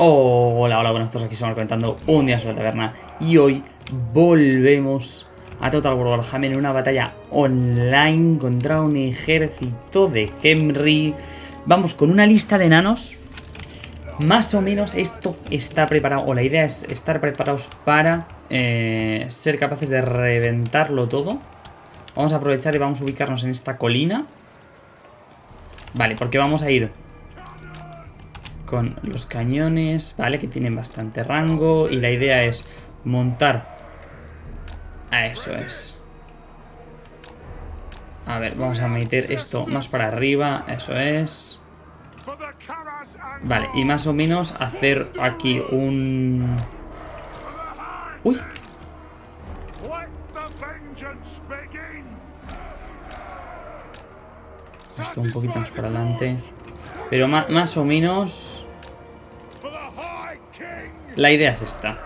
Hola, hola, buenas tardes, aquí estamos comentando un día sobre la taberna y hoy volvemos a Total War Warhammer en una batalla online contra un ejército de Henry. Vamos con una lista de enanos. Más o menos esto está preparado, o la idea es estar preparados para eh, ser capaces de reventarlo todo. Vamos a aprovechar y vamos a ubicarnos en esta colina. Vale, porque vamos a ir con los cañones, ¿vale? Que tienen bastante rango y la idea es montar... A eso es. A ver, vamos a meter esto más para arriba, eso es. Vale, y más o menos hacer aquí un... ¡Uy! Esto un poquito más para adelante. Pero más, o menos... La idea es esta.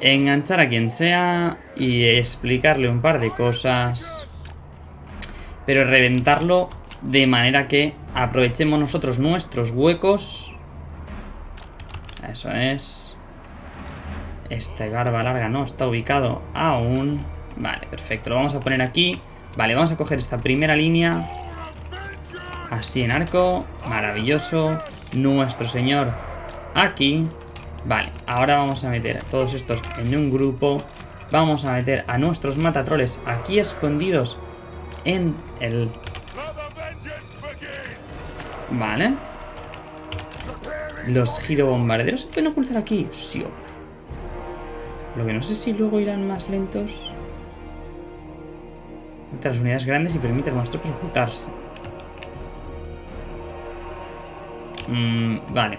Enganchar a quien sea y explicarle un par de cosas. Pero reventarlo de manera que aprovechemos nosotros nuestros huecos. Eso es. Este garba larga no está ubicado aún. Vale, perfecto. Lo vamos a poner aquí. Vale, vamos a coger esta primera línea. Así en arco. Maravilloso. Nuestro señor aquí. Vale, ahora vamos a meter a todos estos en un grupo. Vamos a meter a nuestros matatroles aquí escondidos en el... Vale. Los girobombarderos se pueden ocultar aquí. Sí, hombre. Lo que no sé si luego irán más lentos. Entre las unidades grandes y permite a nuestros ocultarse. Mm, vale.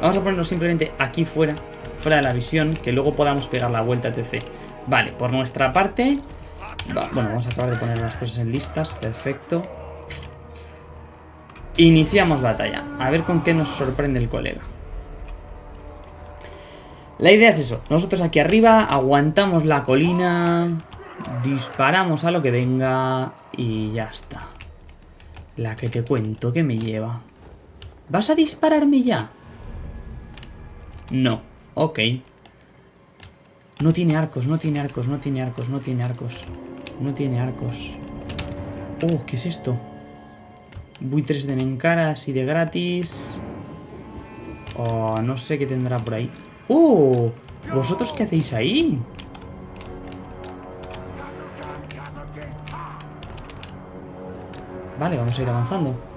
Vamos a ponerlo simplemente aquí fuera, fuera de la visión, que luego podamos pegar la vuelta, etc. Vale, por nuestra parte... bueno, vamos a acabar de poner las cosas en listas, perfecto. Iniciamos batalla. A ver con qué nos sorprende el colega. La idea es eso. Nosotros aquí arriba aguantamos la colina, disparamos a lo que venga y ya está. La que te cuento que me lleva. ¿Vas a dispararme ya? No. Ok. No tiene arcos, no tiene arcos, no tiene arcos, no tiene arcos. No tiene arcos. Oh, ¿qué es esto? Buitres de Nenkara así de gratis. Oh, no sé qué tendrá por ahí. ¡Oh! ¿Vosotros qué hacéis ahí? Vale, vamos a ir avanzando.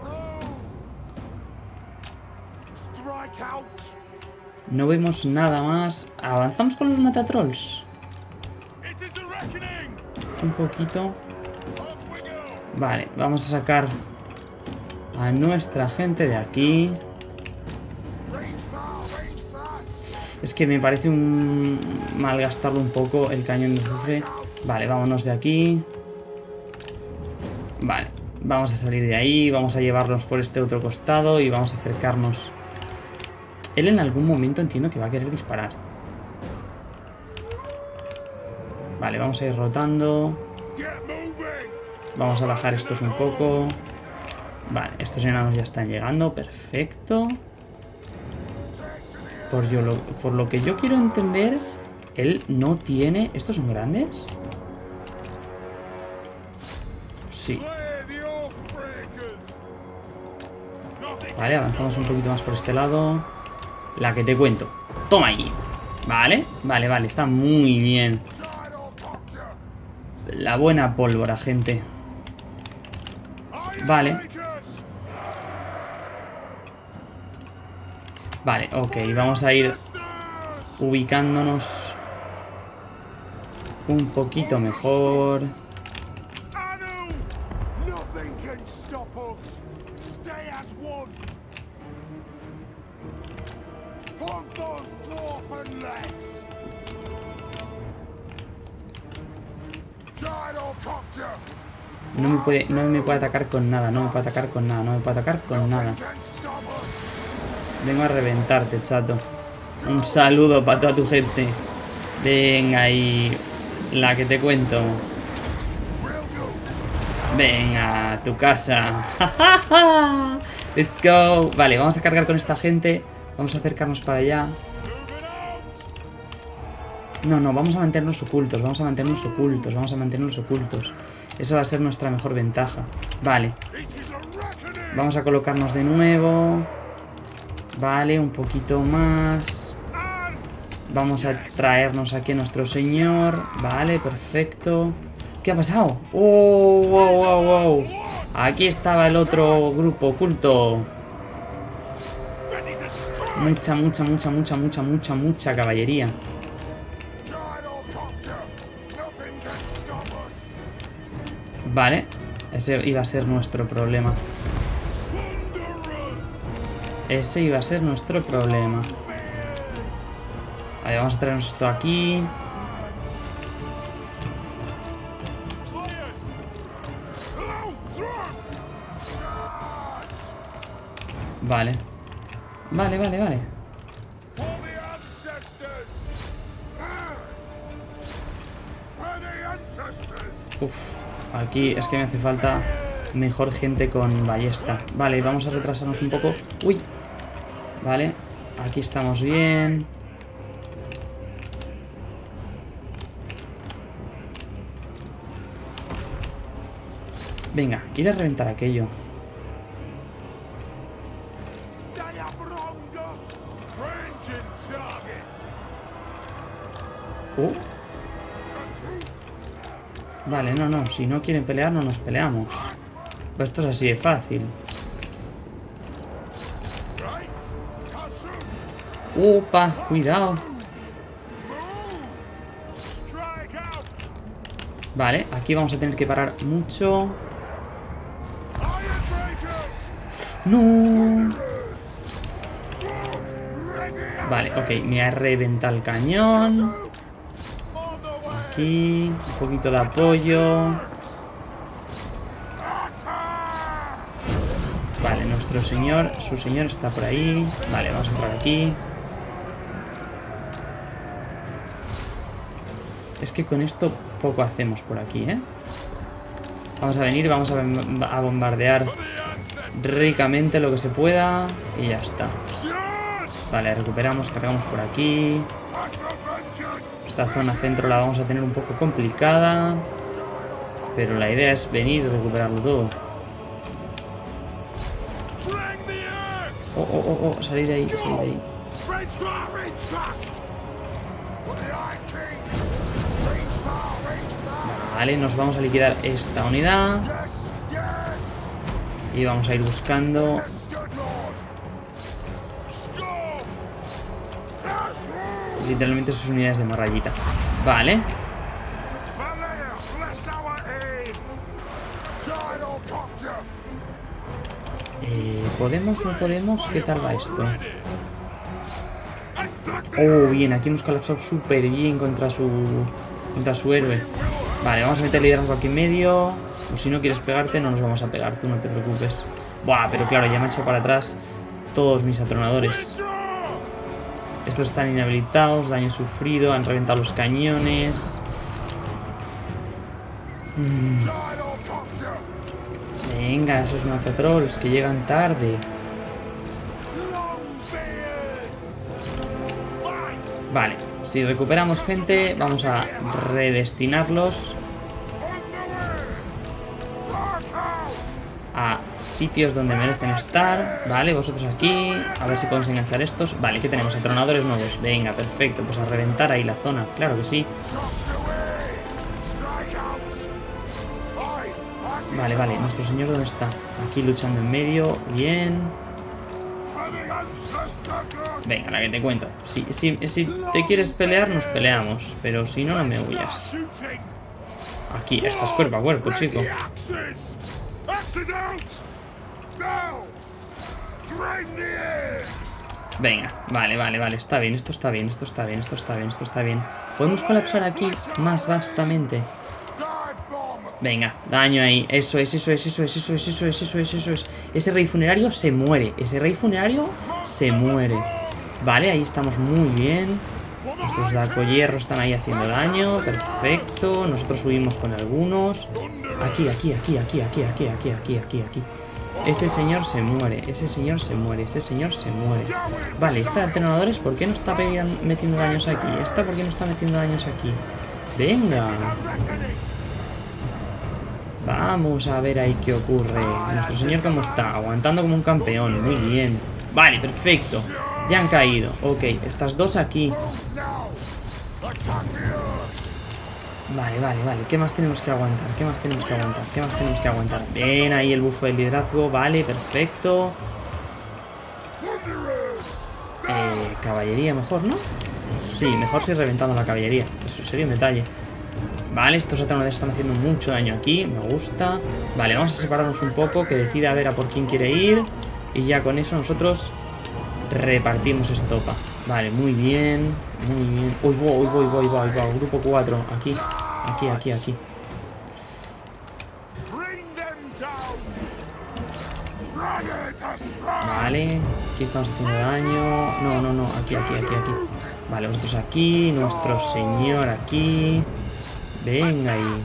No vemos nada más. ¿Avanzamos con los matatrolls? Un poquito. Vale, vamos a sacar a nuestra gente de aquí. Es que me parece un malgastarlo un poco el cañón de azufre. Vale, vámonos de aquí. Vale, vamos a salir de ahí, vamos a llevarnos por este otro costado y vamos a acercarnos él en algún momento entiendo que va a querer disparar. Vale, vamos a ir rotando. Vamos a bajar estos un poco. Vale, estos enanos ya están llegando. Perfecto. Por, yo lo, por lo que yo quiero entender, él no tiene... ¿Estos son grandes? Sí. Vale, avanzamos un poquito más por este lado. La que te cuento. Toma ahí. Vale, vale, vale. Está muy bien. La buena pólvora, gente. Vale. Vale, ok. Vamos a ir ubicándonos un poquito mejor. No me puede atacar con nada, no me puede atacar con nada, no me puede atacar con nada. Vengo a reventarte, chato. Un saludo para toda tu gente. Venga ahí. La que te cuento. Venga, a tu casa. Let's go. Vale, vamos a cargar con esta gente. Vamos a acercarnos para allá. No, no, vamos a mantenernos ocultos, vamos a mantenernos ocultos, vamos a mantenernos ocultos. Eso va a ser nuestra mejor ventaja. Vale. Vamos a colocarnos de nuevo. Vale, un poquito más. Vamos a traernos aquí a nuestro señor. Vale, perfecto. ¿Qué ha pasado? ¡Oh, wow, wow, wow! Aquí estaba el otro grupo oculto. Mucha, mucha, mucha, mucha, mucha, mucha, mucha caballería. Vale. Ese iba a ser nuestro problema. Ese iba a ser nuestro problema. Vale, vamos a traernos esto aquí. Vale. Vale, vale, vale. Aquí es que me hace falta mejor gente con ballesta. Vale, vamos a retrasarnos un poco. Uy. Vale, aquí estamos bien. Venga, ir a reventar aquello. Uh. Vale, no, no. Si no quieren pelear, no nos peleamos. Pues esto es así de fácil. Upa, cuidado. Vale, aquí vamos a tener que parar mucho. No. Vale, ok, me ha reventado el cañón. Un poquito de apoyo. Vale, nuestro señor, su señor está por ahí. Vale, vamos a entrar aquí. Es que con esto poco hacemos por aquí, ¿eh? Vamos a venir, vamos a, bombardear ricamente lo que se pueda y ya está. Vale, recuperamos, cargamos por aquí. Esta zona centro la vamos a tener un poco complicada. Pero la idea es venir y recuperarlo todo. Oh, oh, oh, oh, salí de ahí, salí de ahí. Vale, nos vamos a liquidar esta unidad. Y vamos a ir buscando literalmente sus unidades de marrayita. Vale. Eh, ¿Podemos no podemos? ¿Qué tal va esto? Oh, bien, aquí hemos colapsado súper bien contra su contra su héroe. Vale, vamos a meter liderazgo aquí en medio. O si no quieres pegarte, no nos vamos a pegar, tú no te preocupes. Buah, pero claro, ya me han echado para atrás todos mis atronadores. Estos están inhabilitados, daño sufrido, han reventado los cañones. Mm. Venga, esos matatrolls que llegan tarde. Vale, si recuperamos gente, vamos a redestinarlos a sitios donde merecen estar. Vale, vosotros aquí. A ver si podemos enganchar estos. Vale, ¿qué tenemos? Atronadores nuevos. Venga, perfecto. Pues a reventar ahí la zona. Claro que sí. Vale, vale. ¿Nuestro señor dónde está? Aquí luchando en medio. Bien. Venga, la que te cuento. Si, si, si te quieres pelear, nos peleamos. Pero si no, no me huyas. Aquí, estás cuerpo a cuerpo, chico. Venga, vale, vale, vale, está bien, esto está bien, esto está bien, esto está bien, esto está bien. Podemos colapsar aquí más vastamente. Venga, daño ahí, eso es, eso es, eso es, eso es, eso es, eso es, eso es. Ese rey funerario se muere, ese rey funerario se muere. Vale, ahí estamos muy bien. Nuestros hierro están ahí haciendo daño, perfecto. Nosotros subimos con algunos. Aquí, aquí, aquí, aquí, aquí, aquí, aquí, aquí, aquí, aquí. Ese señor se muere, ese señor se muere, ese señor se muere. Vale, esta de alternadores, ¿por qué no está metiendo daños aquí? Esta, ¿por qué no está metiendo daños aquí? Venga. Vamos a ver ahí qué ocurre. Nuestro señor cómo está, aguantando como un campeón. Muy bien. Vale, perfecto. Ya han caído. Ok, estas dos aquí. Vale, vale, vale. ¿Qué más tenemos que aguantar? ¿Qué más tenemos que aguantar? ¿Qué más tenemos que aguantar? Bien, ahí el bufo del liderazgo. Vale, perfecto. Eh, caballería mejor, ¿no? Sí, mejor si reventamos la caballería. Eso sería un detalle. Vale, estos atrones están haciendo mucho daño aquí. Me gusta. Vale, vamos a separarnos un poco. Que decida a ver a por quién quiere ir. Y ya con eso nosotros repartimos estopa. Vale, muy bien. Muy bien. Uy, voy, voy, voy, voy, voy. Grupo 4. Aquí. Aquí, aquí, aquí. Vale. Aquí estamos haciendo daño. No, no, no. Aquí, aquí, aquí, aquí. Vale, vosotros aquí. Nuestro señor aquí. Venga ahí.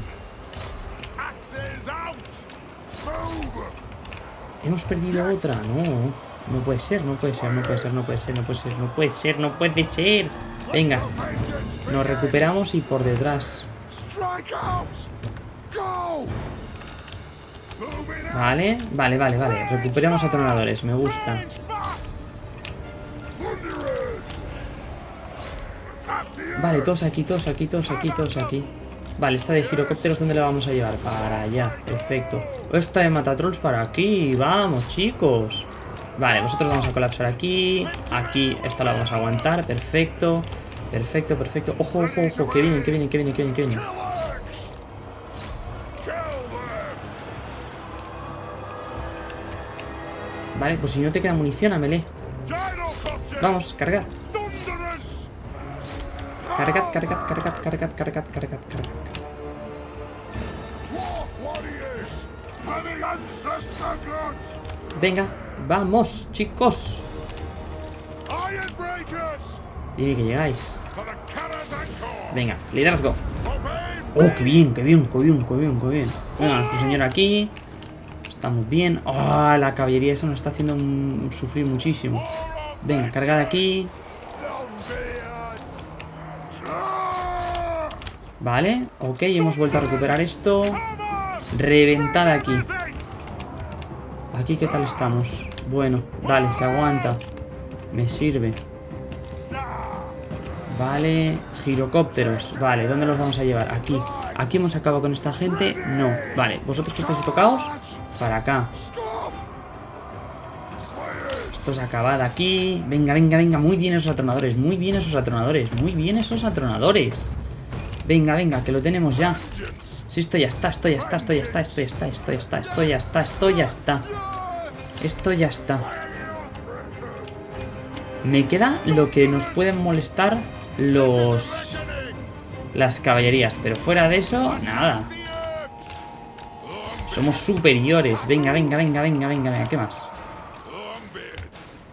Hemos perdido otra, no. No puede ser, no puede ser, no puede ser, no puede ser, no puede ser, no puede ser, no puede ser. Venga. Nos recuperamos y por detrás. Vale, vale, vale, vale. Recuperamos a tronadores, me gusta. Vale, todos aquí, todos aquí, todos aquí, todos aquí. Vale, esta de girocópteros, ¿dónde la vamos a llevar? Para allá, perfecto. Esta de matatrolls para aquí, vamos, chicos. Vale, nosotros vamos a colapsar aquí. Aquí, esta la vamos a aguantar, perfecto. Perfecto, perfecto. Ojo, ojo, ojo, que viene, que viene, que viene, que viene, que viene. Vale, pues si no te queda munición, amele. Vamos, cargar. Cargad, cargad, cargad, cargad, cargad, cargad, cargad. Venga, vamos, chicos. Dime que llegáis. Venga, liderazgo. Oh, qué bien, qué bien, qué bien, qué bien, qué bien. Venga, nuestro señor aquí. Estamos bien. Oh, la caballería eso nos está haciendo sufrir muchísimo. Venga, cargad aquí. Vale, ok, hemos vuelto a recuperar esto. Reventada aquí. Aquí, ¿qué tal estamos? Bueno, dale, se aguanta. Me sirve. Vale, girocópteros. Vale, ¿dónde los vamos a llevar? Aquí. ¿Aquí hemos acabado con esta gente? No. Vale, ¿vosotros que estáis tocados? Para acá. Esto es acabado aquí. Venga, venga, venga. Muy bien esos atronadores. Muy bien esos atronadores. Muy bien esos atronadores. Venga, venga, que lo tenemos ya. Sí, esto ya está, esto ya está, esto ya está, esto ya está, esto ya está, esto ya está, esto ya está. Esto ya está. Me queda lo que nos pueden molestar los... Las caballerías, pero fuera de eso, nada. Somos superiores. Venga, venga, venga, venga, venga, venga. ¿Qué más?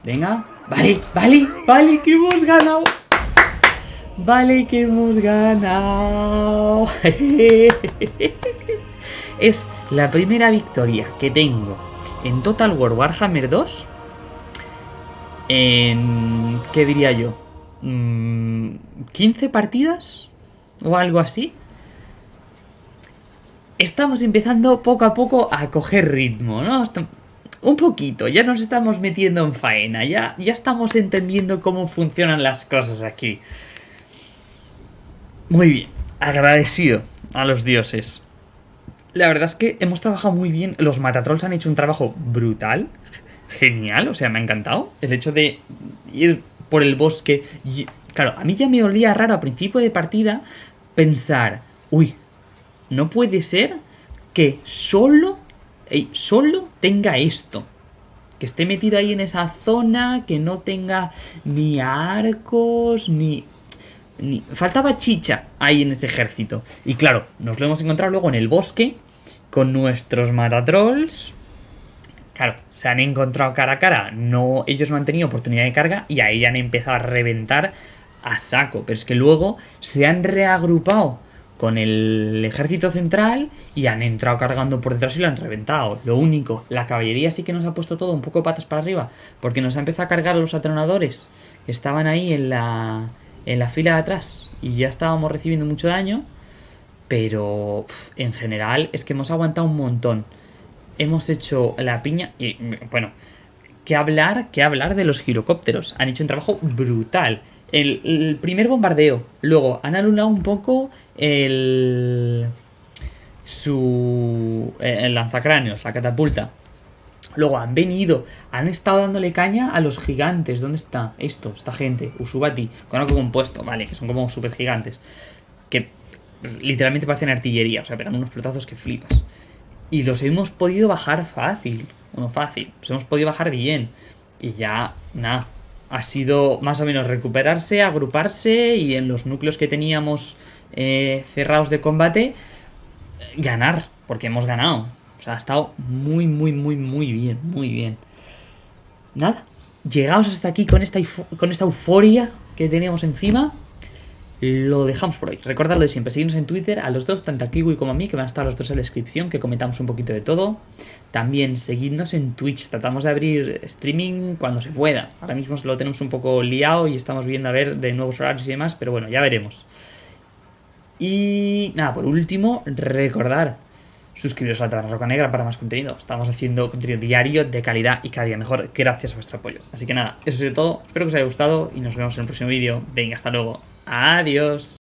Venga. Vale, vale, vale, que hemos ganado. Vale que hemos ganado. es la primera victoria que tengo en Total War Warhammer 2. En... ¿Qué diría yo? ¿15 mm, partidas? ¿O algo así? Estamos empezando poco a poco a coger ritmo, ¿no? Un poquito, ya nos estamos metiendo en faena, ya, ya estamos entendiendo cómo funcionan las cosas aquí. Muy bien, agradecido a los dioses. La verdad es que hemos trabajado muy bien. Los Matatrolls han hecho un trabajo brutal. Genial, o sea, me ha encantado. El hecho de ir por el bosque. claro, a mí ya me olía raro a principio de partida pensar, uy, no puede ser que solo, solo tenga esto. Que esté metido ahí en esa zona, que no tenga ni arcos, ni faltaba chicha ahí en ese ejército. Y claro, nos lo hemos encontrado luego en el bosque con nuestros matatrolls. Claro, se han encontrado cara a cara. No, ellos no han tenido oportunidad de carga y ahí han empezado a reventar a saco. Pero es que luego se han reagrupado con el ejército central y han entrado cargando por detrás y lo han reventado. Lo único, la caballería sí que nos ha puesto todo un poco patas para arriba, porque nos ha empezado a cargar los atronadores que estaban ahí en la, en la fila de atrás y ya estábamos recibiendo mucho daño, pero en general es que hemos aguantado un montón. Hemos hecho la piña y bueno, que hablar, que hablar de los girocópteros. Han hecho un trabajo brutal el, primer bombardeo. Luego han anulado un poco el. su. Eh, el lanzacráneos, la catapulta. Luego han venido, han estado dándole caña a los gigantes. ¿Dónde está esto? Esta gente, Usubati, con algo compuesto, vale, que son como super gigantes. Que pues, literalmente parecen artillería, o sea, pegan unos pelotazos que flipas. Y los hemos podido bajar fácil, bueno, fácil, los hemos podido bajar bien. Y ya, nada, ha sido más o menos recuperarse, agruparse y en los núcleos que teníamos eh, cerrados de combate, ganar, porque hemos ganado. Sea, ha estado muy, muy, muy, muy bien, muy bien. Nada, llegados hasta aquí con esta, con esta euforia que teníamos encima lo dejamos por hoy. Recordad lo de siempre, seguidnos en Twitter a los dos, tanto a Kiwi como a mí, que van a estar los dos en la descripción, que comentamos un poquito de todo. También seguidnos en Twitch, tratamos de abrir streaming cuando se pueda. Ahora mismo lo tenemos un poco liado y estamos viendo a ver de nuevos horarios y demás, pero bueno, ya veremos. Y nada, por último, recordar suscribiros a la Taberna Roca Negra para más contenido. Estamos haciendo contenido diario de calidad y cada día mejor gracias a vuestro apoyo. Así que nada, eso es todo. Espero que os haya gustado y nos vemos en el próximo vídeo. Venga, hasta luego. Adiós.